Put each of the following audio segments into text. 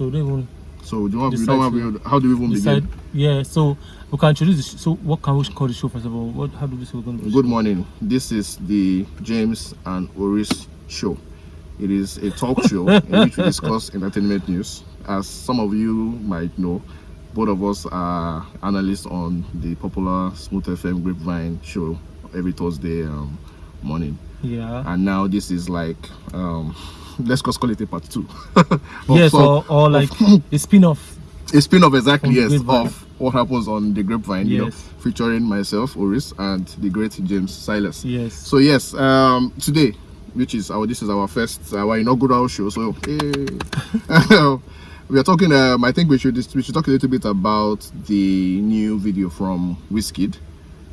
so we don't even So do you want, we don't to have, how do we even decide. begin? Yeah, so we can introduce. The sh- so what can we call the show first of all? What how do we say we're going to? Good morning. This is the James and Oris show. It is a talk show in which we discuss entertainment news. As some of you might know, both of us are analysts on the popular Smooth FM Grapevine show every Thursday um, morning. Yeah. And now this is like, um, let's just call it a part two. Yes, or, or like a spin-off. a spin-off exactly yes Grapevine. of what happens on the grapevine you know featuring myself oris and the great james silas Yes. so yes um today which is our this is our first our inaugural show so hey. we are talking um i think we should we should talk a little bit about the new video from Wizkid.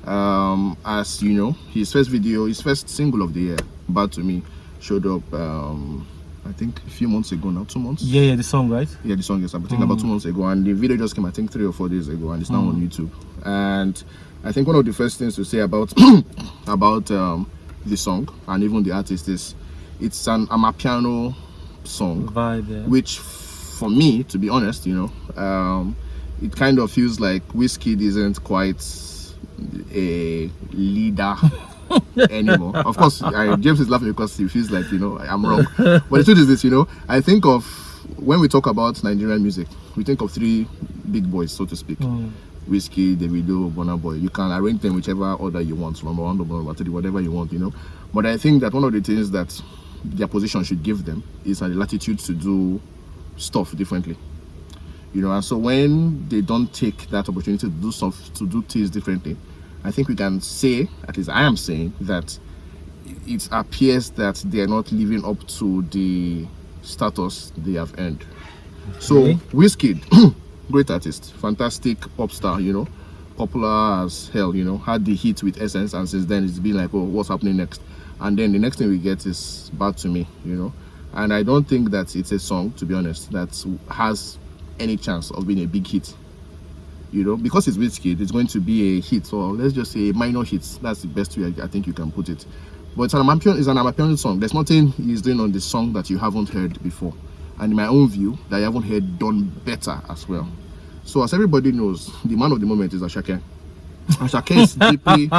Um as you know his first video his first single of the year bad to me showed up um i think a few months ago now two months Yeah, yeah, the song, right? yeah the song is i think about two months ago and the video just came i think three or four days ago and it's now on youtube and i think one of the first things to say about about um the song and even the artist is it's an amapiano song Vibe. Yeah. which for me to be honest you know um it kind of feels like Wizkid isn't quite a leader anymore of course I, james is laughing because he feels like you know i'm wrong but the truth is this you know i think of when we talk about nigerian music we think of three big boys so to speak Mm. Wizkid, Davido, Burna Boy. You can arrange them whichever order you want, number one, number one, three, whatever you want, you know. But I think that one of the things that their position should give them is a latitude to do stuff differently. You know, and so when they don't take that opportunity to do stuff, to do things differently, I think we can say, at least I am saying, that it appears that they are not living up to the status they have earned. So. Wizkid, great artist, fantastic pop star, you know, popular as hell, you know, had the hit with Essence, and since then it's been like, oh, what's happening next? And then the next thing we get is Bad to Me, you know, and I don't think that it's a song, to be honest, that has any chance of being a big hit. You know, because it's Wizkid, it's going to be a hit, or let's just say minor hits That's the best way I, I think you can put it. But it's an Amapiano, it's an Amapiano song. There's nothing he's doing on the song that you haven't heard before. And in my own view, that you haven't heard done better as well. So as everybody knows, the man of the moment is Asake. Asake is deeply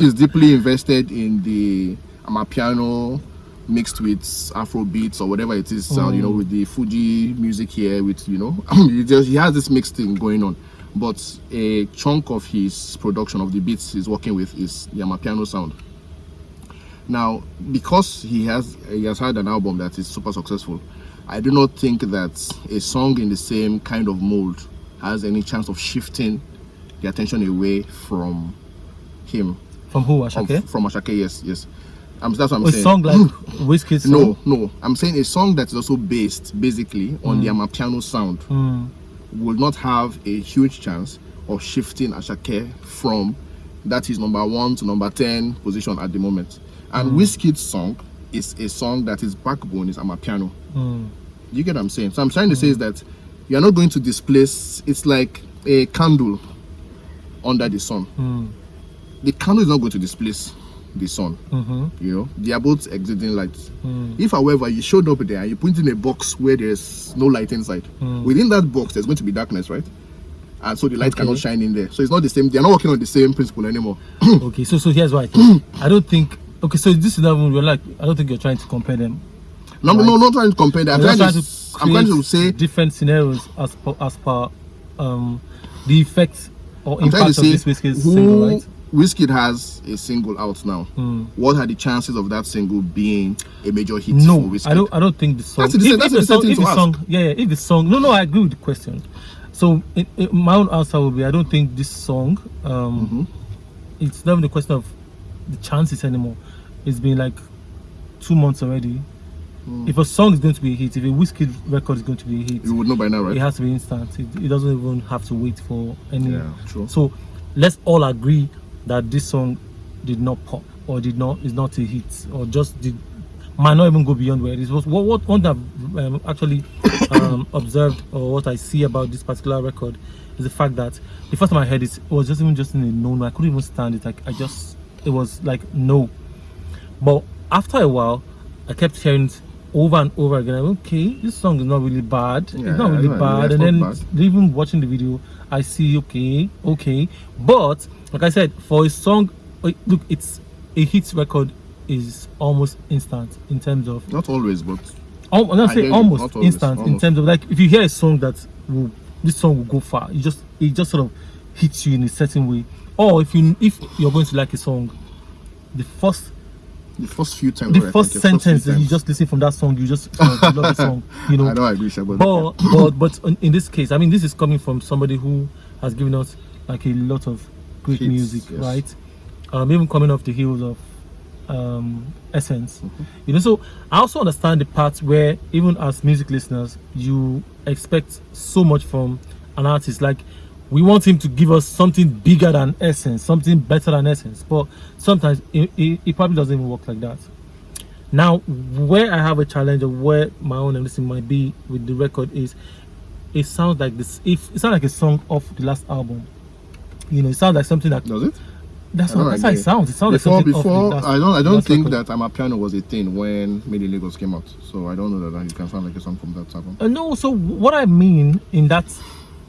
is deeply invested in the Amapiano mixed with Afro beats or whatever it is, sound, you know, mm. with the Fuji music here, with you know, he just he has this mixed thing going on. But a chunk of his production of the beats he's working with is the Amapiano sound. Now, because he has he has had an album that is super successful, I do not think that a song in the same kind of mold has any chance of shifting the attention away from him. From who? Asake? from Asake, yes, yes. Um, that's what I'm a saying. song like Wizkid's song? no, no. I'm saying a song that is also based basically on the Amapiano sound Mm. will not have a huge chance of shifting Asake from that is number one to number 10 position at the moment. And Wizkid's song is a song that is backbone is Amapiano. Mm. You get what I'm saying? So I'm trying to say is that you're not going to displace, it's like a candle under the sun. Mm. The candle is not going to displace the sun. Mm-hmm. You know, they are both exuding light. Mm. If, however, you showed up there and you put in a box where there's no light inside, Mm. within that box there's going to be darkness, right? And so the light Okay. cannot shine in there. So it's not the same. They're not working on the same principle anymore. okay, so so here's why I think. I don't think. Okay, so this is not even. You're like. I don't think you're trying to compare them. No, no, no, not trying to compare that. I'm You're trying just to, I'm trying to say, different scenarios as per as per um the effects or I'm impact to of say, this Wizkid's who single, right? Wizkid has a single out now. Mm. What are the chances of that single being a major hit No, for Wizkid? I don't. I don't think the song. That's same- that's the song, thing if to the ask. song, yeah, yeah, if the song. No, no, I agree with the question. So my own answer will be: I don't think this song. Um, Mm-hmm. It's not even a question of the chances anymore. It's been like two months already. Mm. If a song is going to be a hit, if a Wizkid record is going to be a hit, You would know by now, right? it has to be instant. It, it doesn't even have to wait for any. Yeah, true. So let's all agree that this song did not pop or did not is not a hit or just did might not even go beyond where it was. What what one that um, actually um, observed or what I see about this particular record is the fact that the first time I heard it, it was just even just in a no. I couldn't even stand it. Like I just it was like no. But after a while, I kept hearing over and over again. I'm, okay, this song is not really bad. Yeah, it's not really bad. And then not even watching the video, I see okay, okay. But like I said, for a song, uh, look, it's a hit record is almost instant in terms of Not always, but Al- I'm not saying almost not always, instant in terms of like if you hear a song that will this song will go far, you just it just sort of hits you in a certain way. Or if you if you're going to like a song, the first the first few times. the first like, sentence that you just listen from that song, you just uh, you love the song, you know. I don't agree, Sha, but But but but in this case, I mean, this is coming from somebody who has given us like a lot of great Hits, music, yes. right? Um, even coming off the heels of um, Essence, Mm-hmm. you know. So I also understand the part where even as music listeners, you expect so much from an artist. Like we want him to give us something bigger than Essence, something better than Essence. But sometimes it, it, it probably doesn't even work like that. Now, where I have a challenge of where my own listening might be with the record is, it sounds like this. If it sounds like a song off the last album, you know, it sounds like something that does it? that's, what, that's how it sounds. It sounds Before, like something off before the I don't, I don't think record. that Amapiano was a thing when Made in Lagos came out. So I don't know that it can sound like a song from that album. Uh, no, so what I mean in that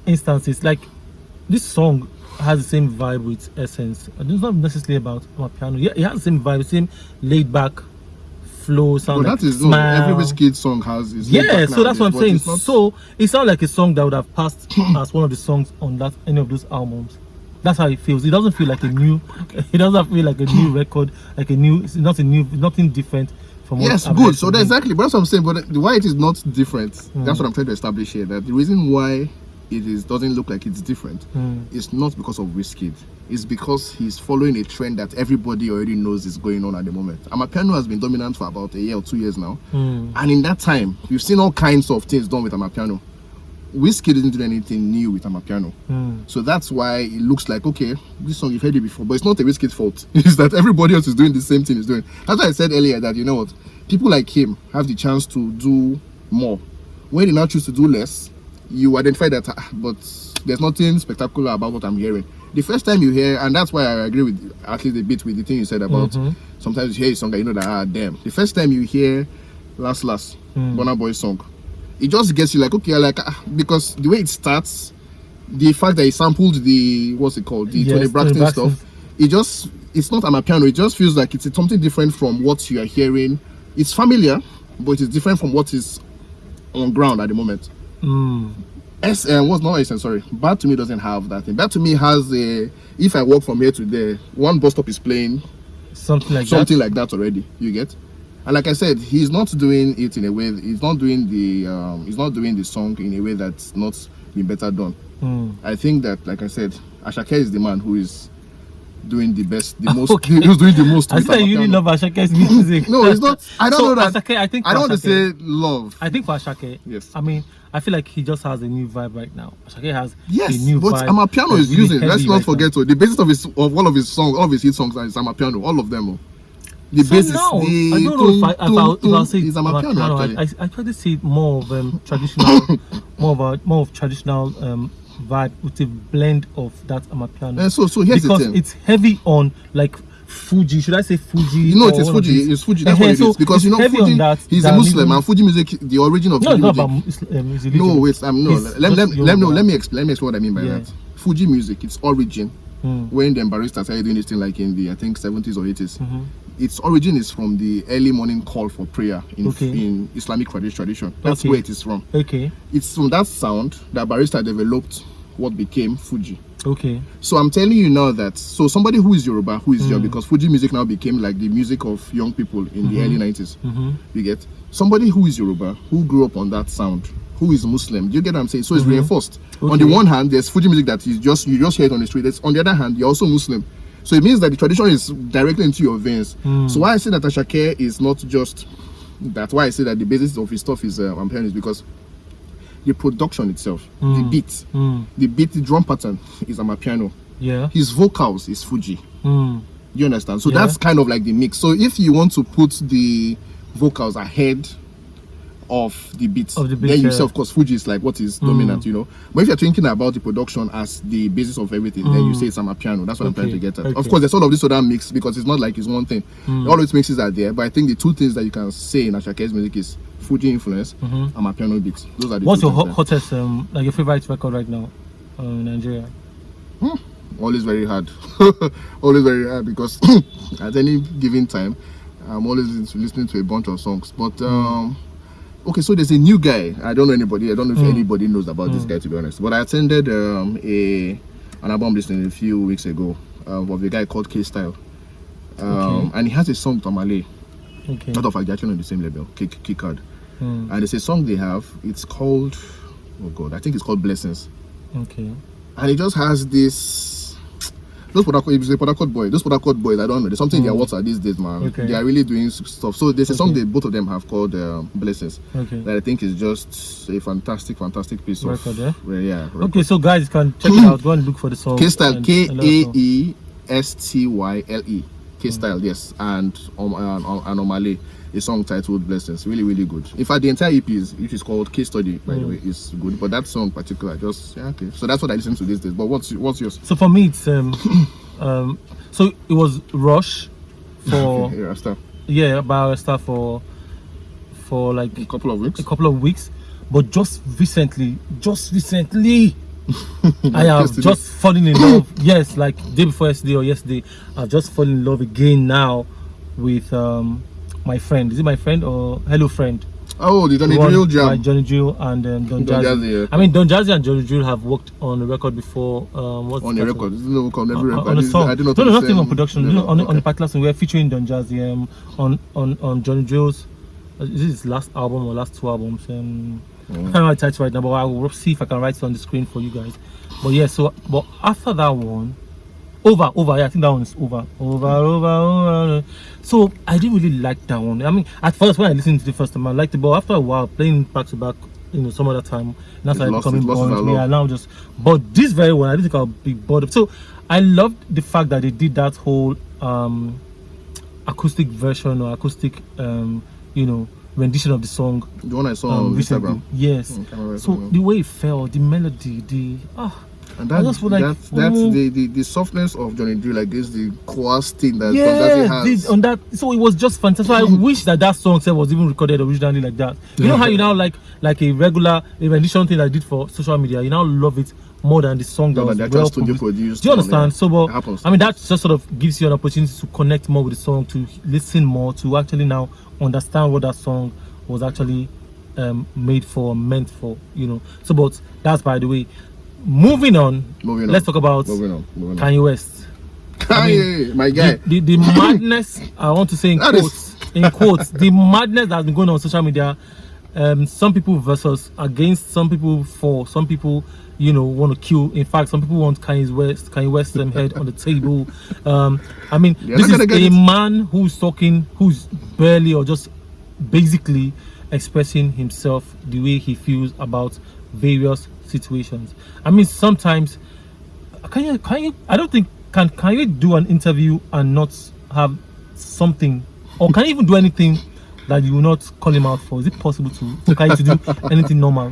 instance is like this song has the same vibe with Essence. And it's not necessarily about piano. Yeah, it has the same vibe, same laid back flow. Sound But like that is no, every Wizkid song has. Is Yeah, so that's what I'm saying. Not, So it sounds like a song that would have passed as one of the songs on that any of those albums. That's how it feels. It doesn't feel like a new. It doesn't feel like a new record, like a new. It's not a new. Nothing different from. yes, good. So that's exactly. But that's what I'm saying. But why it is not different? Mm. That's what I'm trying to establish here. That the reason why it is doesn't look like it's different Mm. is not because of Wizkid. It's because he's following a trend that everybody already knows is going on at the moment. Amapiano has been dominant for about a year or two years now. Mm. And in that time, we've seen all kinds of things done with Amapiano. Wizkid didn't do anything new with Amapiano. Mm. So that's why it looks like okay, this song you've heard it before, but it's not a Wizkid's fault. It's that everybody else is doing the same thing he's doing. That's why I said earlier that you know what, people like him have the chance to do more. When they now choose to do less, you identify that, ah, but there's nothing spectacular about what I'm hearing. The first time you hear, and that's why I agree with at least a bit with the thing you said about Mhm. sometimes you hear a song and you know that ah damn. The first time you hear Last Last, Mm. Burna Boy song, it just gets you like okay, like ah, because the way it starts, the fact that he sampled the what's it called, the Yes, Toni Toni Braxton Braxton. stuff, it just it's not a piano. It just feels like it's something different from what you are hearing. It's familiar, but it is different from what is on ground at the moment. Mm. S um, what's not S sorry. Bad to me doesn't have that thing. Bad to me has a if I walk from here to there, one bus stop is playing Something like something like that already. You get? And like I said, he's not doing it in a way. He's not doing the. Um, he's not doing the song in a way that's not been better done. Mm. I think that, like I said, Asake is the man who is doing the best, the most. Okay. Who's doing the most. I that you really love Asake's music. No, it's not. I don't So, know that. Asake, I think I don't for want to say love. I think for Asake, Yes. I mean, I feel like he just has a new vibe right now. Asake has Yes, a new but vibe. Amapiano that's is really using. Let's not right forget. So the basis of his of all of his songs, all of his hit songs is Amapiano. All of them. Oh. The So basis. now, the I don't know if I, if I, if I'll tum say is Amapiano. Amapiano, Actually. I, I, I try to see more of um, traditional, more of a more of traditional um, vibe with a blend of that Amapiano. And so, so here's because the thing. it's heavy on like Fuji. Should I say Fuji? You know, it is Fuji. It's Fuji. That's Eh, what it so. Because you know, Fuji. that he's a Muslim, and Fuji music, the origin of No, Fuji not music. about Islam, his No, wait. Um, no. Let, let, let, no, let me explain. Let me explain what I mean by Yeah. that. Fuji music, its origin, Mm. when the Barristers started doing this thing, like in the I think 70s or 80s, Mhm. Its origin is from the early morning call for prayer in Okay. in Islamic tradi- tradition. That's Okay. where it is from. Okay, It's from that sound that Barrister developed what became Fuji. okay. So I'm telling you now that so somebody who is Yoruba, who is Mm. young, because Fuji music now became like the music of young people in the early 90s. hmm You get somebody who is Yoruba, who grew up on that sound, who is Muslim. Do you get what I'm saying? So it's Mhm. reinforced. On the one hand, there's Fuji music that is just you just hear it on the street. There's, on the other hand, you're also Muslim. So it means that the tradition is directly into your veins. Mm. So why I say that Asake is not just that's why I say that the basis of his stuff is uh, Amapiano is because the production itself, the Mm. beat, Mm. the beat, the drum pattern is Amapiano. Yeah. His vocals is Fuji. Mm. You understand? So Yeah. that's kind of like the mix. So if you want to put the vocals ahead of the beats. Of the then you yeah. say, of course, Fuji is like what is dominant, you know. But if you're thinking about the production as the basis of everything, then you say it's a piano. That's what I'm trying to get at. okay. Of course, there's all of this other mix because it's not like it's one thing. All those mixes are there, but I think the two things that you can say in Asake's music is Fuji influence and my piano beats. Those are the What's your things hottest, um, like your favorite record right now uh, in Nigeria? there. always very hard. always very hard because at any given time, I'm always listening to a bunch of songs. But um, okay, so there's a new guy. I don't know anybody. I don't know if anybody knows about this guy to be honest. But I attended um, a an album listening a few weeks ago um, of a guy called K Style, um, and he has a song Tamale. Okay. Not of fact, they're actually on the same label, K K Card. Hmm. And it's a song they have. It's called oh god, I think it's called Blessings. Okay. and it just has this those Harcourt, he's a Harcourt boy. Those Harcourt boys, I don't know. There's something in their water these days, man. Okay. They are really doing stuff. So there's Okay. that both of them have called um, Blessings Okay. that I think is just a fantastic, fantastic piece of Record, yeah? well, yeah. record. Okay, so guys, can check it out. Go and look for the song. K style and- K and A. E S T Y L E. K style, yes, and um, and, and Omale, a song titled Blessings, really, really good. In fact, the entire EP is, which is called Case Study, by the Hmm. way, is good. But that song particular, just yeah, okay. So that's what I listen to these days. But what's what's yours? So for me, it's um, um, so it was Rush for yeah, stop. yeah, by stuff for for like A couple of weeks. a couple of weeks, but just recently, just recently, I have just fallen in love. yes, like day before yesterday or yesterday, I've just fallen in love again now with um my friend. Is it my friend or hello friend? Oh, the Johnny Drille Jam. Johnny Drille and um, Don, Don Jazzy. Jazzy, yeah. I mean, Don Jazzy and Johnny Drille have worked on a record before. Um, what's On the a record. This is no on every on, record. on a song. I do not no, no, not even on production. No, no, on, on okay. the particular song, we're featuring Don Jazzy um, on on on Johnny Drille's. Uh, is this his last album or last two albums? Um, I can't write the title right now, but I will see if I can write it on the screen for you guys. But yeah, so but after that one, over, over. Yeah, I think that one is over, over, over, over. So I didn't really like that one. I mean, at first when I listened to the first time, I liked it, but after a while, playing back to back, you know, some other time, and that's like lost- becoming it lost its me. I now just. But this very one, I didn't think I'll be bored. of- So I loved the fact that they did that whole um acoustic version or acoustic, um, you know, rendition of the song The one I saw um, on. Instagram. Yes. Mm, So the way it felt, the melody, the ah. And that, just feel like, that, that's oh. the, the, the softness of Johnny Drille, like this, the coarse thing that yeah, has. this- on that. So it was just fantastic. So I wish that that song itself was even recorded originally like that. You know how you now like like a regular a rendition thing I did for social media. You now love it more than the song that was than the actual well produced. produced Do you understand? So, but I mean, that just sort of gives you an opportunity to connect more with the song, to listen more, to actually now understand what that song was actually um, made for, meant for. You know. So, but that's by the way. Moving on. Moving on. Let's talk about Moving on. Moving on. Kanye West. Kanye, my guy. The, the, the madness I want to say in That is- quotes, in quotes, the madness that's been going on, on social media. Um, some people versus against, some people for, some people, you know, want to kill. In fact, some people want Kanye West, Kanye West um, head on the table. Um, I mean, They're this is a it. man who's talking, who's barely or just basically expressing himself the way he feels about various situations. I mean, sometimes can you can you i don't think can can you do an interview and not have something or can you even do anything that you will not call him out for is it possible to for Kanye to do anything normal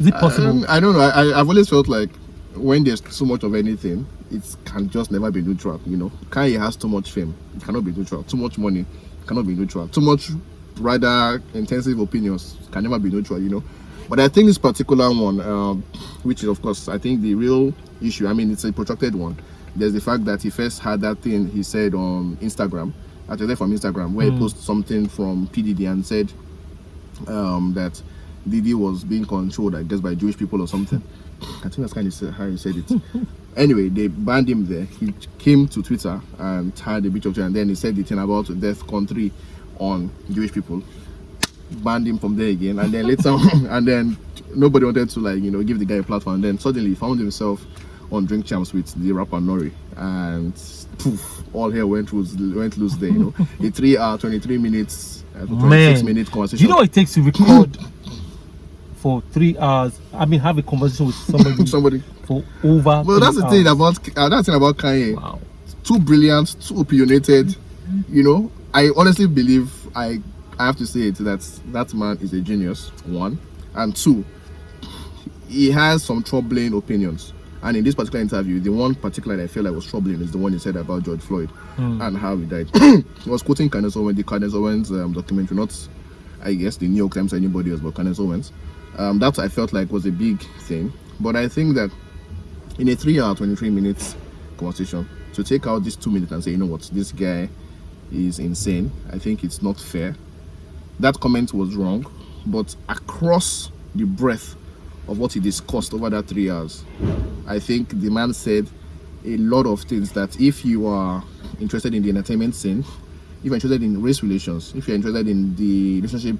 is it possible Um, I don't know. I, I- I've always felt like when there's so much of anything, it can just never be neutral. You know, Kanye has too much fame. It cannot be neutral. Too much money cannot be neutral. Too much rather intensive opinions can never be neutral. You know, but I think this particular one, um, which is of course I think the real issue. I mean, it's a protracted one. There's the fact that he first had that thing he said on Instagram, actually from Instagram, where he posted something from PDD and said um, that Diddy was being controlled, I guess, by Jewish people or something. I think that's kind of how he said it. anyway, they banned him there. He came to Twitter and had a bit of and then he said the thing about death con three on Jewish people. Banned him from there again, and then later, on, and then nobody wanted to like you know give the guy a platform. And then suddenly he found himself on Drink Champs with the rapper N.O.R.E., and poof, all hell went loose, went loose there. You know, a three-hour, twenty-three minutes, uh, twenty-six man minute do conversation. you know what it takes to record for three hours i mean have a conversation with somebody somebody. for over Well, that's three the thing about uh, that's the thing about Kanye. wow Too brilliant, too opinionated. You know, I honestly believe I I have to say it that that man is a genius. One and two, he has some troubling opinions. And in this particular interview, the one particular that I feel like was troubling is the one he said about George Floyd and how he died. he was quoting Candace Owens, the Candace Owens um, documentary, not I guess the New York Times or anybody else, but Candace Owens. Um, that I felt like was a big thing. But I think that in a three hour, 23 minutes conversation, to take out these two minutes and say, you know what, this guy is insane, I think it's not fair. That comment was wrong, but across the breadth of what he discussed over that three hours, I think the man said a lot of things that if you are interested in the entertainment scene, if you're interested in race relations, if you're interested in the relationship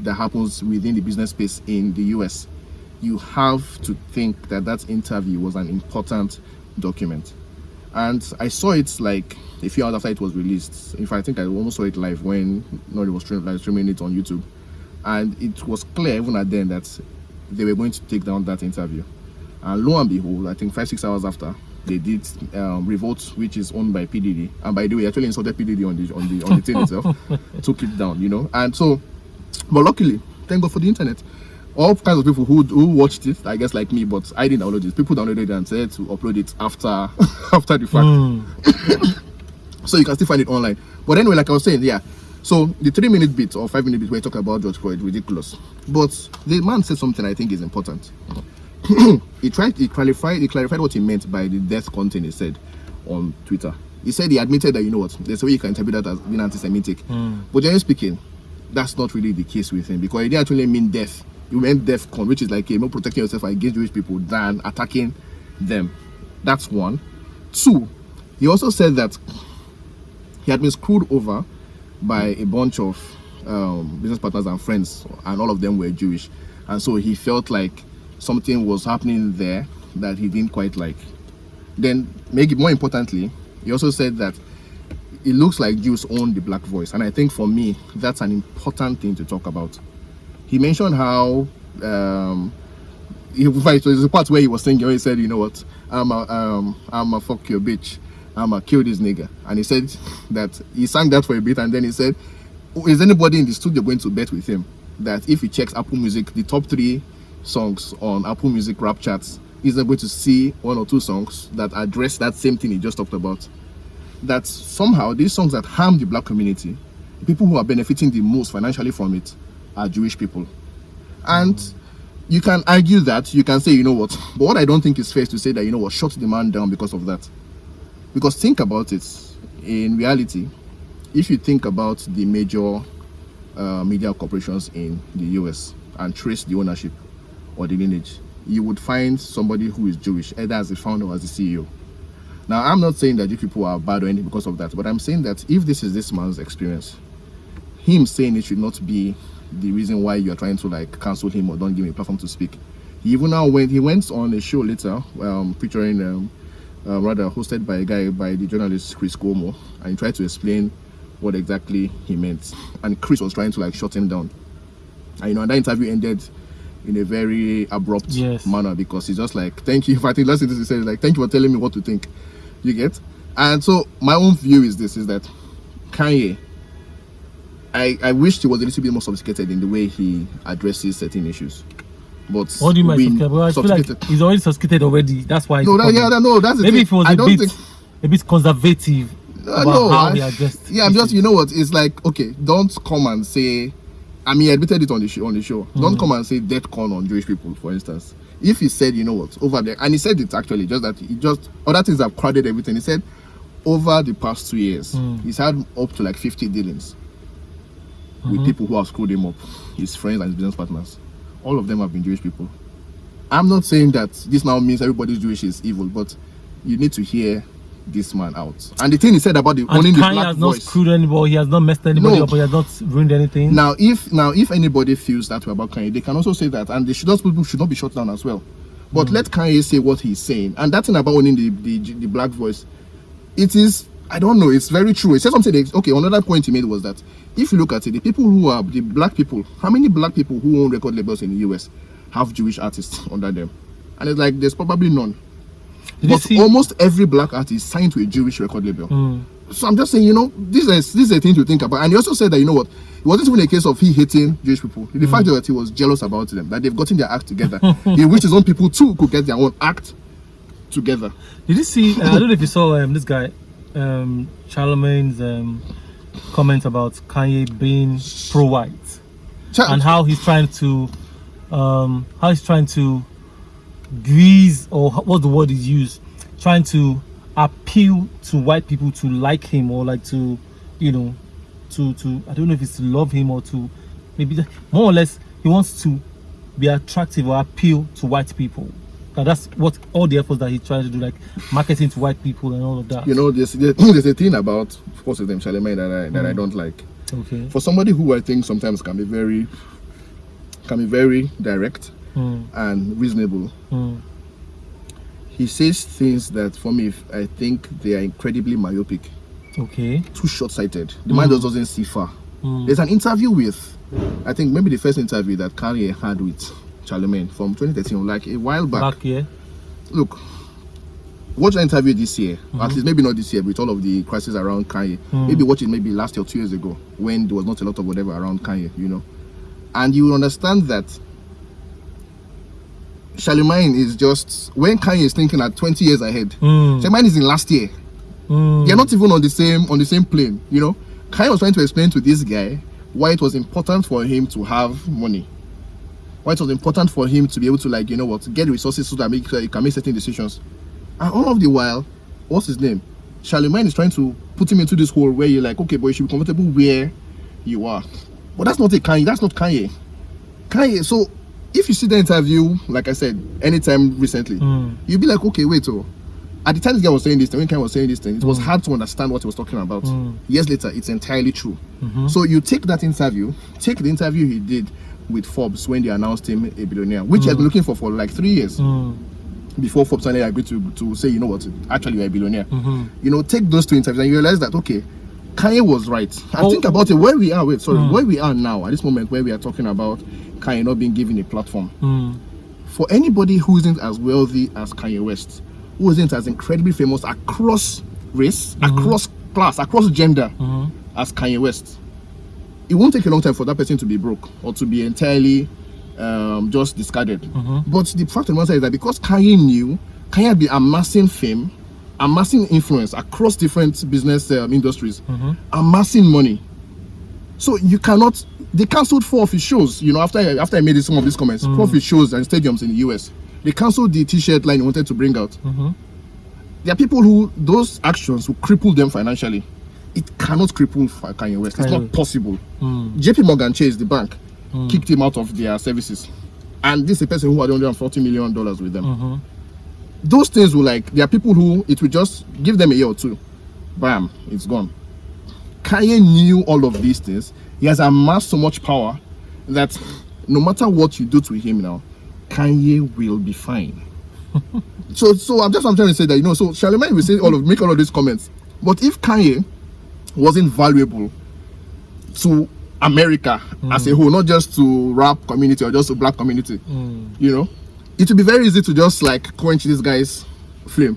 that happens within the business space in the US, you have to think that that interview was an important document. And I saw it like a few hours after it was released. In fact, I think I almost saw it live when N.O.R.E. was streaming, like, streaming it on YouTube. And it was clear even at then that they were going to take down that interview. And lo and behold, I think five, six hours after, they did um, Revolt, which is owned by PDD. And by the way, actually insulted PDD on the on the on the thing itself, took it down, you know. And so, but luckily, thank God for the internet. All kinds of people who who watched it, I guess like me, but I didn't download it. People downloaded it and said to upload it after after the fact so you can still find it online. But anyway, like I was saying, yeah. So the three minute bit or five minute bit where you talk about George Floyd, ridiculous. But the man said something I think is important. he tried he clarified he clarified what he meant by the death content he said on Twitter. He said he admitted that you know what, there's a way you can interpret that as being anti-Semitic. Hmm. But generally speaking, that's not really the case with him because he didn't actually mean death. He meant death con, which is like you know protecting yourself against Jewish people than attacking them. That's one. Two, he also said that he had been screwed over by a bunch of um, business partners and friends, and all of them were Jewish, and so he felt like something was happening there that he didn't quite like. Then, it more importantly, he also said that it looks like Jews own the black voice, and I think for me that's an important thing to talk about. He mentioned how um, in fact, there's a part where he was where he said, you know what, I'm a, um, I'm a fuck your bitch, I'm a kill this nigga. And he said that he sang that for a bit and then he said, "Oh, is anybody in the studio going to bet with him that if he checks Apple Music, the top three songs on Apple Music rap charts, he's able to see one or two songs that address that same thing he just talked about. That somehow these songs that harm the black community, the people who are benefiting the most financially from it are Jewish people. And you can argue that, you can say, you know what, but what I don't think is fair is to say that, you know what, shut the man down because of that. Because think about it, in reality, if you think about the major uh, media corporations in the US and trace the ownership or the lineage, you would find somebody who is Jewish, either as the founder or as the CEO. Now, I'm not saying that you people are bad or anything because of that, but I'm saying that if this is this man's experience, him saying it should not be the reason why you're trying to like cancel him or don't give him a platform to speak. He even now went he went on a show later, um, featuring um, uh, rather hosted by a guy by the journalist Chris Cuomo, and he tried to explain what exactly he meant. And Chris was trying to like shut him down. And you know, and that interview ended in a very abrupt Yes. manner because he's just like, "Thank you." In fact, last thing he said is like, "Thank you for telling me what to think." You get? And so my own view is this: is that Kanye. I, I wish he was a little bit more sophisticated in the way he addresses certain issues. But What do you mean? we- Well, I feel like he's already sophisticated already. That's why. no, that, yeah, that- no, that's Maybe thing. if he was I a bit, think a bit conservative Uh, no, how I- he addressed. Yeah, I'm just you know what? It's like okay, don't come and say. I mean, I admitted it on the show. On the show, don't Mm. come and say death con on Jewish people, for instance. If he said, you know what, over there, and he said it actually, just that he just other things have crowded everything. He said, over the past two years, Mm. he's had up to like 50 dealings Mm-hmm. with people who have screwed him up, his friends and his business partners. All of them have been Jewish people. I'm not saying that this now means everybody's Jewish is evil, but you need to hear this man out. And the thing he said about the owning the black has not voice. screwed anybody. He has not messed anybody No. up. He has not ruined anything. Now, if now if anybody feels that way about Kanye, they can also say that, and they should those people should not be shut down as well. But hmm. let Kanye say what he's saying, and that thing about owning the, the the black voice, it is I don't know, it's very true. He said something. that- Okay, another point he made was that if you look at it, the people who are the black people, how many black people who own record labels in the US have Jewish artists under them? And it's like there's probably none. Did But almost every black artist signed to a Jewish record label. Mm. So I'm just saying, you know, this is this is a thing to think about. And he also said that you know what, it wasn't even a case of he hating Jewish people. The fact that he was jealous about them, that they've gotten their act together. he wished his own people too could get their own act together. Did you see? Uh, I don't know if you saw um, this guy, um, Charlamagne's um, comment about Kanye being pro-white and how he's trying to, um, how he's trying to grease or what the word is used, trying to appeal to white people to like him or like to, you know, to to I don't know if it's to love him or to maybe more or less he wants to be attractive or appeal to white people. And that's what all the efforts that he tries to do, like marketing to white people and all of that. you know, there's there's a thing about what's his name, Charlamagne, that I that I don't like. Okay. For somebody who I think sometimes can be very can be very direct Mm, and reasonable, mm, he says things that for me I think they are incredibly myopic, okay. too short-sighted. The man just doesn't see far. Mm, There's an interview with, I think maybe the first interview that Kanye had with Charlamagne from 2013, like a while back. back here. Look, watch the interview this year. At least maybe not this year, with all of the crisis around Kanye. Maybe watch it maybe last year or two years ago when there was not a lot of whatever around Kanye, you know. And you will understand that Charlamagne is just when Kanye is thinking at 20 years ahead. Mm, Charlamagne is in last year. mm, They're not even on the same on the same plane, you know. Kanye was trying to explain to this guy why it was important for him to have money. Why it was important for him to be able to like, you know what, get resources so that make sure he can make certain decisions. And all of the while, what's his name? Charlamagne is trying to put him into this hole where you're like, okay, but you should be comfortable where you are. But that's not a Kanye, that's not Kanye. Kanye, so if you see the interview, like I said, anytime recently, Mm. you'll be like, okay, wait, oh. At the time this guy was saying this thing, when Kanye was saying this thing, it was hard to understand what he was talking about. Mm. Years later, it's entirely true. Mhm. So you take that interview, take the interview he did with Forbes when they announced him a billionaire, which he has been looking for for like three years mm, before Forbes finally agreed to, to say, you know what, actually you're a billionaire. mhm. You know, take those two interviews and you realize that, okay, Kanye was right. And Oh. think about it, where we are, wait, sorry, Mm. where we are now, at this moment where we are talking about Kanye not being given a platform Mm, for anybody who isn't as wealthy as Kanye West, who isn't as incredibly famous across race, across class, across gender mhm. as Kanye West, it won't take a long time for that person to be broke or to be entirely um, just discarded. Mhm. But the fact of the matter is that because Kanye knew, Kanye had been amassing fame, amassing influence across different business um, industries, Mhm. amassing money. So you cannot. They cancelled four of his shows. You know, after I, after I made some of these comments, four of his shows and stadiums in the US. They cancelled the T-shirt line he wanted to bring out. Mhm. There are people who those actions will cripple them financially. It cannot cripple Kanye West. It's not possible. Mm. JP Morgan Chase, the bank, kicked him out of their services. And this is a person who had 140 million dollars with them. Mhm. Those things will like there are people who it will just give them a year or two, bam, it's gone. Kanye knew all of these things. He has amassed so much power that no matter what you do to him now, Kanye will be fine. so, so I'm just I'm trying to say that you know. So Charlamagne will say all of make all of these comments, but if Kanye wasn't valuable to America as a whole, not just to rap community or just to black community, Mm. you know, it would be very easy to just like quench this guy's flame.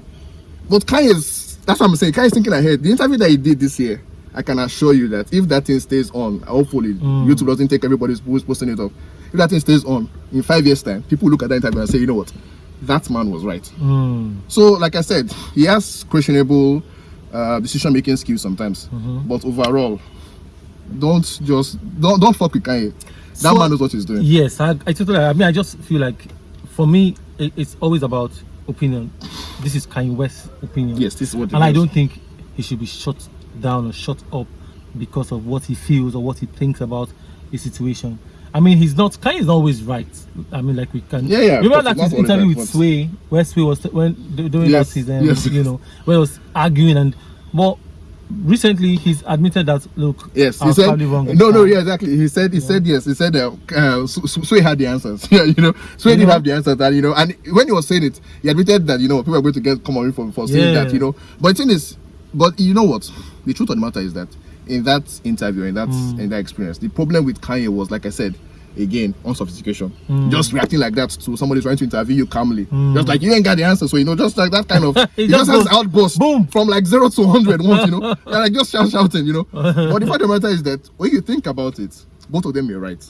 But Kanye's that's what I'm saying. Kanye's thinking ahead. The interview that he did this year, I can assure you that if that thing stays on, hopefully YouTube doesn't take everybody who's posting it off. If that thing stays on in five years' time, people look at that interview and say, you know what, that man was right. Mm. So, like I said, he has questionable uh, decision-making skills sometimes, but overall, don't just don't don't fuck with Kanye. That So- man knows what he's doing. Yes, I, I totally. I mean, I just feel like, for me, it, it's always about opinion. This is Kanye West's opinion. Yes, this is what. and I don't think he should be shut down or shut up because of what he feels or what he thinks about the situation. I mean, he's not. Kanye is always right. I mean, like we can. Yeah, yeah, Remember that his interview with but- Sway, where Sway was when during Yes, that season, yes. you know, where he was arguing and but recently he's admitted that look, Yes, he said. No, no, time. yeah, exactly. He said, he said yes. He said, uh, uh, Sway had the answers. yeah, you know, Sway did have the answers. That you know, and when he was saying it, he admitted that you know people are going to get come on for, for saying Yeah. that. You know, but the thing is, but you know what? The truth of the matter is that in that interview, in that Hmm. in that experience, the problem with Kanye was, like I said, again unsophistication. Mm. just reacting like that to somebody trying to interview you calmly just like you ain't got the answer so you know just like that kind of It just just has outburst boom. from like zero to 100 once you know You're like just shout, shouting you know but the fact of the matter is that when you think about it both of them you're right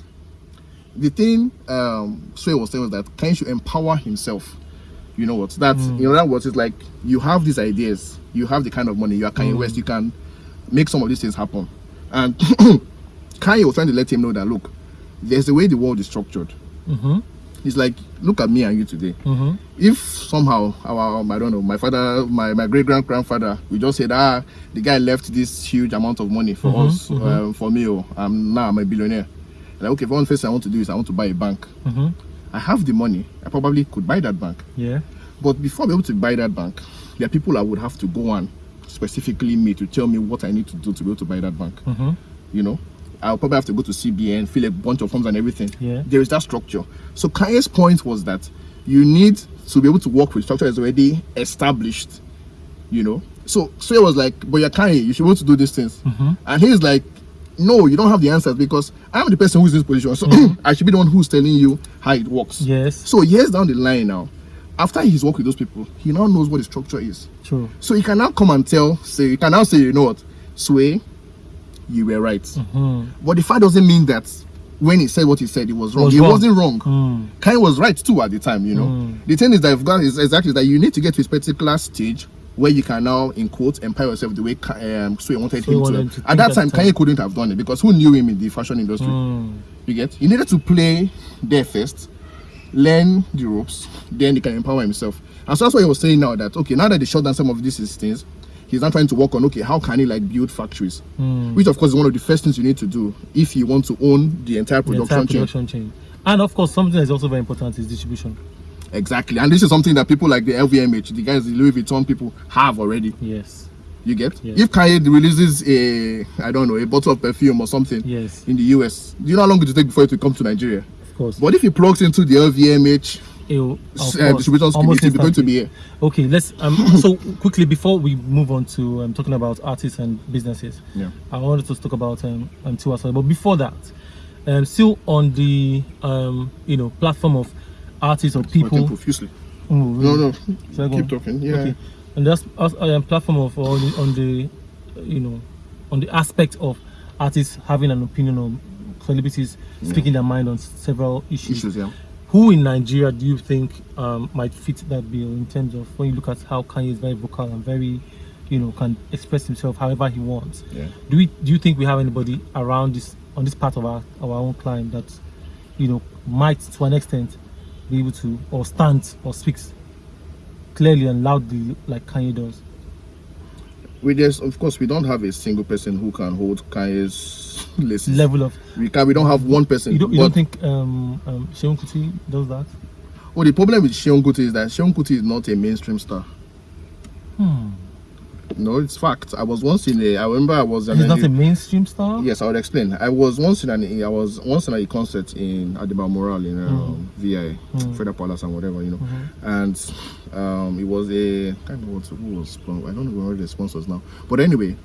the thing um Sway was saying was that Kanye should empower himself. You know what? That's in other words, it's like you have these ideas, you have the kind of money, you are Kanye West, you can make some of these things happen. And Kanye was trying to let him know that look, there's a way the world is structured. Mm-hmm. It's like look at me and you today. Mm-hmm. If somehow our I don't know my father my, my great grand grandfather we just said ah the guy left this huge amount of money for Mhm, us um, for me oh I'm now I'm a billionaire. Like okay, one first thing I want to do is I want to buy a bank. Mm-hmm. I have the money. I probably could buy that bank. Yeah. But before I'm able to buy that bank, there are people I would have to go and specifically me to tell me what I need to do to be able to buy that bank. Mm-hmm. You know, I'll probably have to go to CBN, fill a bunch of forms and everything. Yeah. There is that structure. So Kanye's point was that you need to be able to work with structure that's already established. You know. So so it was like, but you're Kanye, you should be able to do these things. Mm-hmm. And he's like, no, you don't have the answers because I'm the person who's in this position. So I should be the one who's telling you how it works. Yes. So years down the line now, after he's worked with those people, he now knows what the structure is. True. So he can now come and tell, say, he can now say, you know what, Sway, you were right. Mm-hmm. But the fact doesn't mean that when he said what he said, it was wrong. Was he wrong. wasn't wrong. Mm. Kanye was right too at the time, you know. Mm. The thing is that got is exactly that you need to get to a particular stage where you can now, in quotes, empower yourself the way um, Sway wanted Sway him wanted to. to At that time, time. Kanye couldn't have done it because who knew him in the fashion industry? Mm. You get? He needed to play there first, learn the ropes, then he can empower himself. And so that's why he was saying now that okay, now that they shut down some of these things, he's now trying to work on okay, how can he like build factories? Mm. Which of course is one of the first things you need to do if you want to own the entire The production entire chain. production chain. And of course, something that's also very important is distribution. Exactly. And this is something that people like the LVMH, the guys, the Louis Vuitton people have already. Yes. You get? Yeah. If Kanye releases a I don't know, a bottle of perfume or something Yes. in the US, do you know how long it will take before it will come to Nigeria? Of course. But if he plugs into the LVMH of uh, distribution scheme, it is going to be here. Okay, let's um so quickly before we move on to um, talking about artists and businesses. Yeah. I wanted to talk about um, um Tiwa Savage, but before that, um still on the um you know platform of artists or people. profusely. Oh, No, really? no. Go Keep talking. Yeah. Okay, and that's us- um, platform of on the, on the you know on the aspect of artists having an opinion on celebrities speaking their mind on several issues. Issues, yeah. Who in Nigeria do you think um, might fit that bill in terms of when you look at how Kanye is very vocal and very, you know, can express himself however he wants? Yeah. Do we do you think we have anybody around this on this part of our our own climb that, you know, might to an extent be able to or stand or speaks clearly and loudly like Kanye does? We just, of course, we don't have a single person who can hold Kanye's list. Level of We can. We don't have one person. you don't you don't think um um Seun Kuti does that? Oh, the problem with Seun Kuti is that Seun Kuti is not a mainstream star. Hmm. No, it's fact. I was once in a. I remember I was. in He's a- not a mainstream star. Yes, I would explain. I was once in an I was once in a concert in Adiba Moral in um, VI, Mm. Federal Palace and whatever, you know. Mhm. And um, it was a kind of what was I don't know who the sponsors now. But anyway,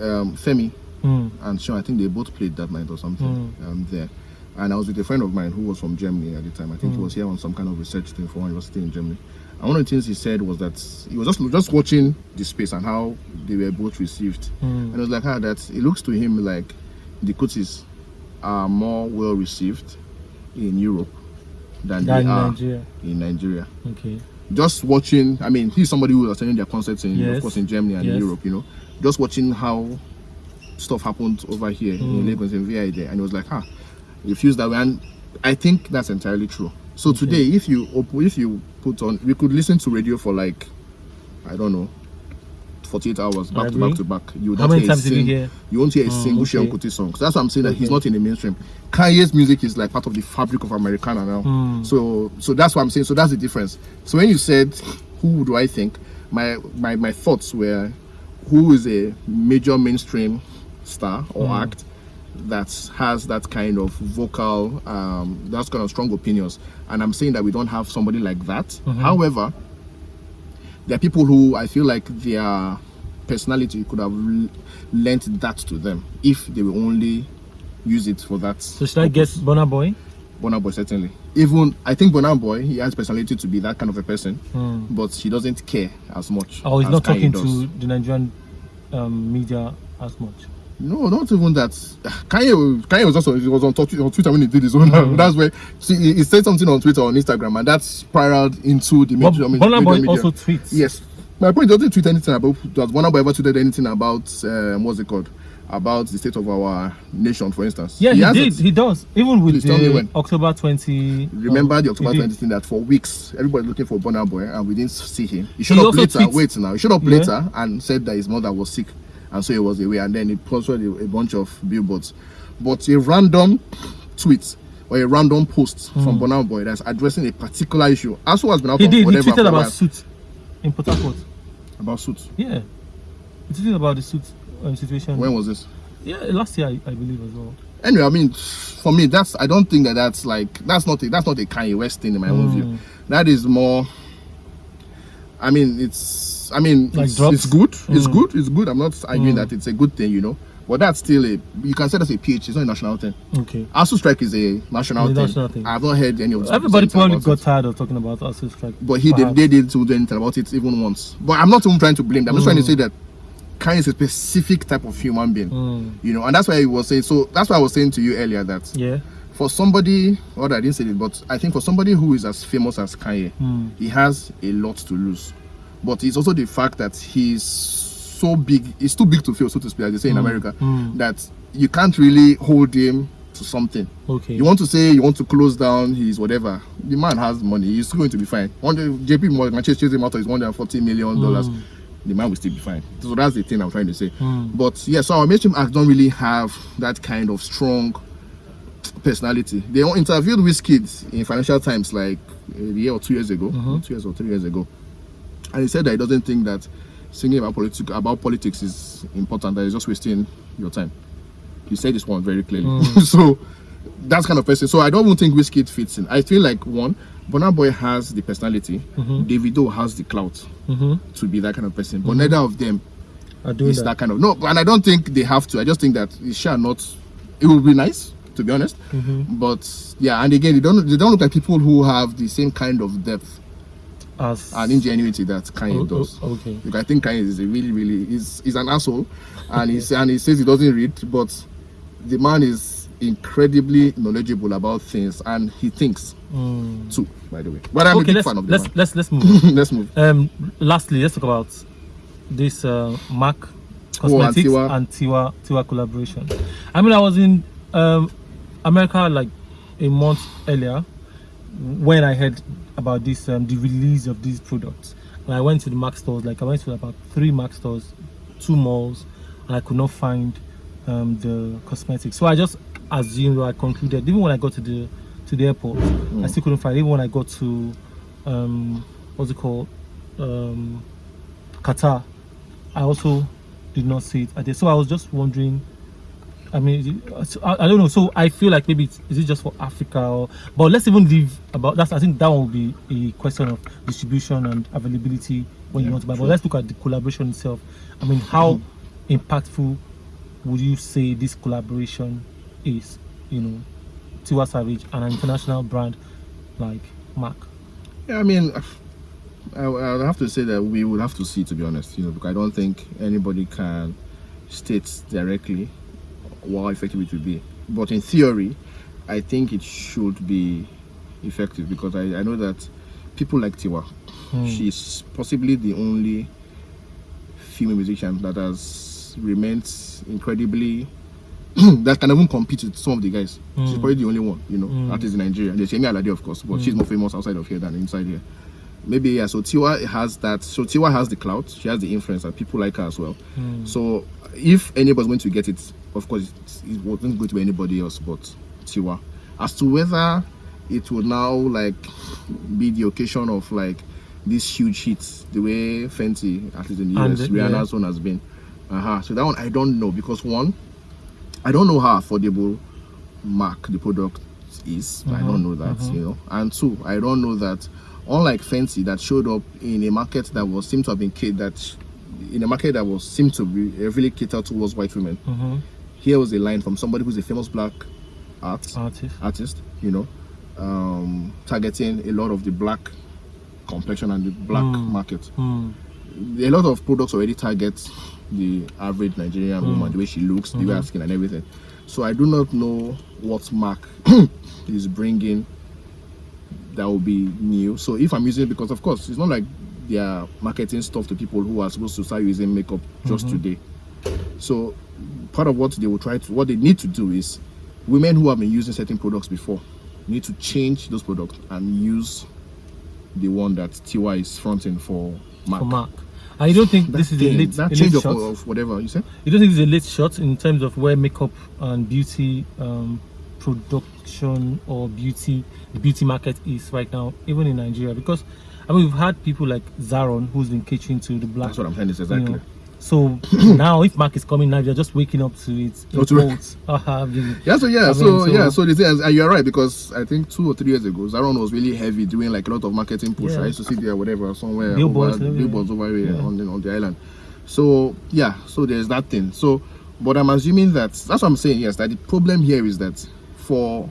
um, Femi Mm. and Seun, I think they both played that night or something um, there. And I was with a friend of mine who was from Germany at the time. I think he Mm. was here on some kind of research thing for university in Germany. And one of the things he said was that he was just just watching the space and how they were both received. Mm. And it was like how that it looks to him like the Kutis are more well received in Europe than Than they in are Nigeria. in Nigeria. Okay. Just watching, I mean, he's somebody who was attending their concerts in, Yes. of course, in Germany and in Europe. You know, just watching how stuff happened over here in Mm. Lagos in VI there, and it was like, ah, it feels that way, and I think that's entirely true. So today, if you op- if you put on, we could listen to radio for like, I don't know. 48 hours back to back to back. You How don't many hear a times did you sing- hear? you won't hear a Mm, single okay. Kuti song. So that's why I'm saying that he's not in the mainstream. Kanye's music is like part of the fabric of Americana now. Mm. So so that's what I'm saying. So that's the difference. So when you said who do I think, my my, my thoughts were who is a major mainstream star or Mm. act that has that kind of vocal um that's kind of strong opinions. And I'm saying that we don't have somebody like that. Mhm. However, there are people who I feel like their personality could have lent that to them if they were only use it for that. So should I guess Burna Boy? Burna Boy certainly. Even I think Burna Boy he has personality to be that kind of a person, Hmm. but he doesn't care as much. Oh, he's not talking does. to the Nigerian um, media as much. No, not even that. Kanye, Kanye was also he was on, Twitter- on Twitter when he did his own. Mm. That's where see, he, he said something on Twitter on Instagram, and that spiraled into the But major, major media. also tweets. Yes, my point doesn't tweet anything about. Does Burna ever tweeted anything about um, what's it called? About the state of our nation, for instance. Yeah, he, did. hasn't. He does. Even with Please the when. October 20. Remember um, the October he 20 thing that for weeks everybody was looking for Burna Boy and we didn't see him. He showed He up later. tweets- Wait now, he showed up Yeah. later and said that his mother was sick and so he was away. And then he posted a, a bunch of billboards. But a random tweet or a random post from Burna Boy that's addressing a particular issue. Also has been out. He did. He whatever for tweeted about while. suit in Port Harcourt. about suits. Yeah. He tweeted about the suit um, situation. When was this? yeah, last year, I, I believe, as well. Anyway, I mean, for me, that's I don't think that that's like that's not a, that's not a Kanye West thing in my own Hmm. view. That is more. I mean, it's I mean, Like it's, it's good. It's Mm. good. It's good. I'm not arguing Mm. that it's a good thing, you know. But that's still a you can say that's a PH. It's not a national thing. Okay. ASUU strike is a national, thing. national thing. I've not heard any of the Everybody probably got it. tired of talking about ASUU strike. But he did, perhaps. they didn't do anything about it even once. But I'm not even trying to blame them. I'm just trying to Mm. say that Kanye is a specific type of human being. Mm. You know, and that's why he was saying so that's why I was saying to you earlier that Yeah. for somebody, or I didn't say it, but I think for somebody who is as famous as Kanye, Mm. he has a lot to lose. But it's also the fact that he's so big, he's too big to fail, so to speak, as they say in America, Mm. that you can't really hold him to something. Okay. You want to say you want to close down his whatever. The man has money, he's going to be fine. One day, JP Morgan chase him out of his 140 million dollars. Mm. The man will still be fine. So that's the thing I'm trying to say. Mm. But yeah, so our mainstream acts don't really have that kind of strong personality. They interviewed Wizkid in Financial Times like a year or two years ago, Mhm. two years or three years ago, and he said that he doesn't think that singing about politics about politics is important. That it's just wasting your time. He said this one very clearly. Mm. so that's kind of person. So I don't even think Wizkid fits in. I feel like one, Burna Boy has the personality. Mhm. Davido has the clout Mm-hmm. to be that kind of person, but neither of them Are doing is that. that kind of no and i don't think they have to i just think that it shall not it would be nice to be honest Mhm. but yeah and again they don't they don't look like people who have the same kind of depth As and ingenuity that Kanye Oh, does oh, okay. Look, I think Kanye is a really, really is is an asshole, and he's and he says he doesn't read, but the man is incredibly knowledgeable about things, and he thinks Mm. too. By the way, but I'm a big fan of the let's, man. let's let's move. Let's move. um, lastly, let's talk about this uh, Mac Oh, and Cosmetics Tiwa. and Tiwa Tiwa collaboration. I mean, I was in um, America like a month earlier when I heard about this um, the release of these products, and I went to the Mac stores. Like I went to about three Mac stores, two malls, and I could not find um, the cosmetics. So I just assumed or I concluded. Even when I got to the to the airport, I still couldn't find. it. Even when I got to um, what's it called, um, Qatar, I also did not see it. So I was just wondering. I mean, is it- so I, I don't know. So I feel like maybe it's, is it just for Africa? Or, but let's even leave about that. I think that will be a question of distribution and availability when you want to buy. But let's look at the collaboration itself. I mean, how Mm-hmm. impactful would you say this collaboration is? You know, Tiwa Savage and an international brand like Mac. Yeah, I mean, I, I would have to say that we would have to see, to be honest. You know, because I don't think anybody can state directly how effective it will be. But in theory, I think it should be effective because I, I know that people like Tiwa, Hmm. she's possibly the only female musician that has remained incredibly that can even compete with some of the guys. She's Mm. probably the only one, you know, Mm. artist in Nigeria. There's Yemi Alade, of course, but she's more famous outside of here than inside here. Maybe yeah. So Tiwa has that. So Tiwa has the clout. She has the influence, and people like her as well. Mm. So if anybody's going to get it, of course, it wasn't going to be anybody else but Tiwa. As to whether it will now like be the occasion of like this huge hit, the way Fenty, at least in the US, the- Rihanna's one has been. Uh-huh. So that one I don't know because one, I don't know how affordable Mac the product is. I don't know that, you know. And two, I don't know that unlike Fenty that showed up in a market that was seemed to have been catered that in a market that was seemed to be really catered towards white women. Mhm. Here was a line from somebody who's a famous black art Artist. artist, you know, um, targeting a lot of the black complexion and the black market. Hmm. A lot of products already target the average Nigerian woman, the way she looks, the way her skin, and everything. So I do not know what Mac is bringing that will be new. So if I'm using it, because of course it's not like they are marketing stuff to people who are supposed to start using makeup just today. So part of what they will try to, what they need to do is women who have been using certain products before need to change those products and use the one that Tiwa is fronting for Mac. For Mac. You don't think That this is a late, that a change late of, shot? of whatever you said. You don't think it's a late shot in terms of where makeup and beauty um, production or beauty the beauty market is right now, even in Nigeria? Because I mean, we've had people like Zaron who's been catering to the black. That's what I'm saying. Is you exactly. know. So now, if Mac is coming now, you're just waking up to it. To it. Quotes. Haha, Yeah, so yeah, so, so- yeah, so the thing is, and you're right because I think two or three years ago, Zaron was really heavy doing like a lot of marketing push. Yeah. I used to see there whatever somewhere Billboards over, billboards over here Yeah. on the on the island. So yeah, so there's that thing. So, but I'm assuming that that's what I'm saying. Yes, that the problem here is that for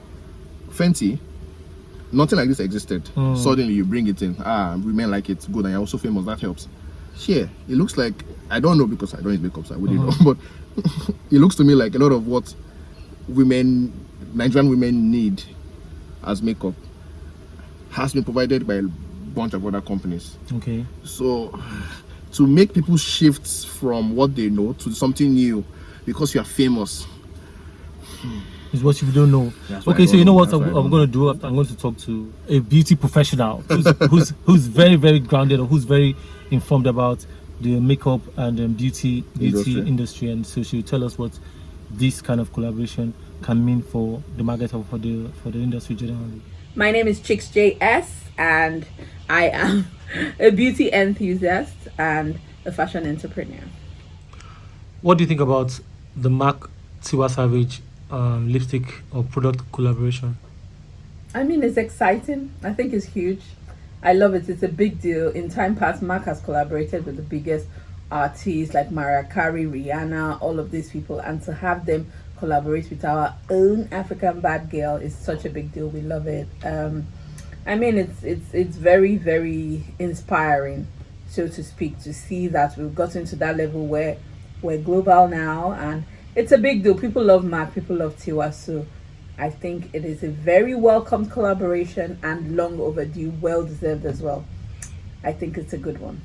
Fenty, nothing like this existed. Mm. Suddenly you bring it in. Ah, women like it. Good, and you're also famous. That helps. Here, it looks like I don't know because I don't use makeup, so I wouldn't Mm-hmm. know. But it looks to me like a lot of what women, Nigerian women need as makeup has been provided by a bunch of other companies. okay. So to make people shift from what they know to something new because you are famous. Is what you don't know. That's Okay, so you know know. what I'm, I I'm going to do? I'm going to talk to a beauty professional who's, who's who's very very grounded or who's very informed about the makeup and um, beauty beauty Industry. industry. and so she'll tell us what this kind of collaboration can mean for the market or for the for the industry generally. My name is Chicks JS, and I am a beauty enthusiast and a fashion entrepreneur. What do you think about the Mac Tiwa Savage um, lipstick or product collaboration? I mean, it's exciting. I think it's huge. I love it. It's a big deal. In time past, Mac has collaborated with the biggest artists like Mariah Carey, Rihanna, all of these people, and to have them collaborate with our own African bad girl is such a big deal. We love it. Um, I mean, it's it's it's very very inspiring, so to speak, to see that we've gotten to that level where we're global now, and it's a big deal. People love Mac. People love Tiwa. So. I think it is a very welcome collaboration and long overdue, well deserved as well. I think it's a good one.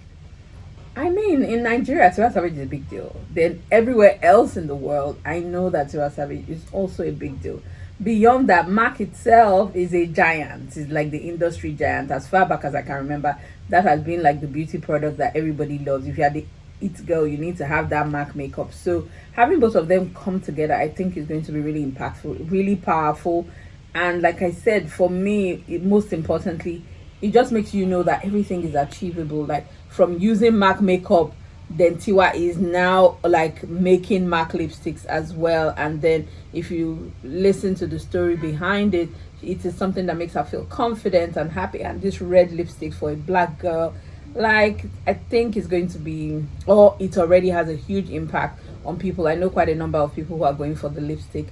I mean, in Nigeria, Tiwa Savage is a big deal. Then everywhere else in the world, I know that Tiwa Savage is also a big deal. Beyond that, Mac itself is a giant. It's like the industry giant. As far back as I can remember, that has been like the beauty product that everybody loves. If you are the it girl, you need to have that mac makeup. So having both of them come together, I think is going to be really impactful, really powerful. And like I said, for me, it, most importantly, it just makes you know that everything is achievable. Like from using MAC makeup, then Tiwa is now like making MAC lipsticks as well. And then if you listen to the story behind it, it is something that makes her feel confident and happy. And this red lipstick for a black girl, like I think it's going to be, or it already has a huge impact on people. I know quite a number of people who are going for the lipstick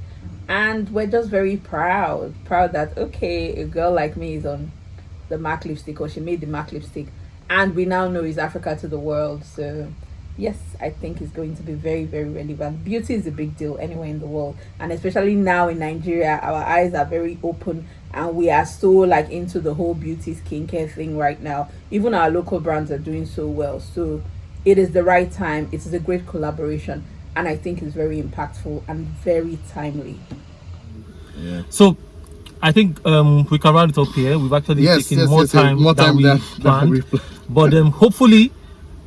and we're just very proud proud that okay a girl like me is on the mac lipstick or she made the mac lipstick and we now know is africa to the world so yes i think it's going to be very very relevant beauty is a big deal anywhere in the world and especially now in nigeria our eyes are very open and we are so like into the whole beauty skincare thing right now even our local brands are doing so well so it is the right time it is a great collaboration and i think it's very impactful and very timely Yeah. So, I think um, we can round it up here. We've actually Yes, taken yes, more yes, yes, time more than time we than- than planned. we planned. but um, hopefully,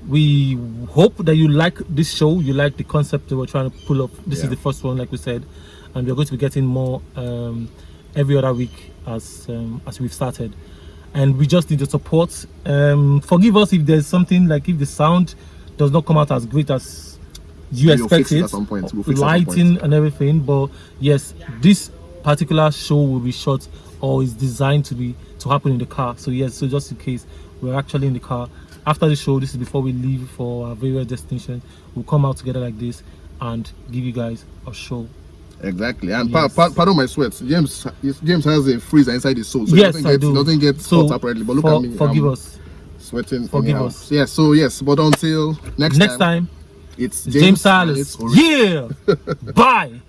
we hope that you like this show. You like the concept that we're trying to pull up. This Yeah. is the first one, like we said, and we're going to be getting more um, every other week as um, as we've started. And we just need your support. Um, forgive us if there's something like if the sound does not come out as great as you We'll fix expect it it, at some point. We'll fix it at some lighting point. and everything. But yes, this particular show will be shot or is designed to be to happen in the car. So yes, so just in case we're actually in the car after the show, this is before we leave for our various destinations. We'll come out together like this and give you guys a show. Exactly. And Yes. pa- pa- pardon my sweat. James James has a freezer inside his soul, so yes, he doesn't I get, do. doesn't get so, hot apparently. But look for- at me. Forgive I'm us. Sweating. Forgive us. Yeah. So yes, but until next, Next time, it's James, it's original. Yeah. Bye.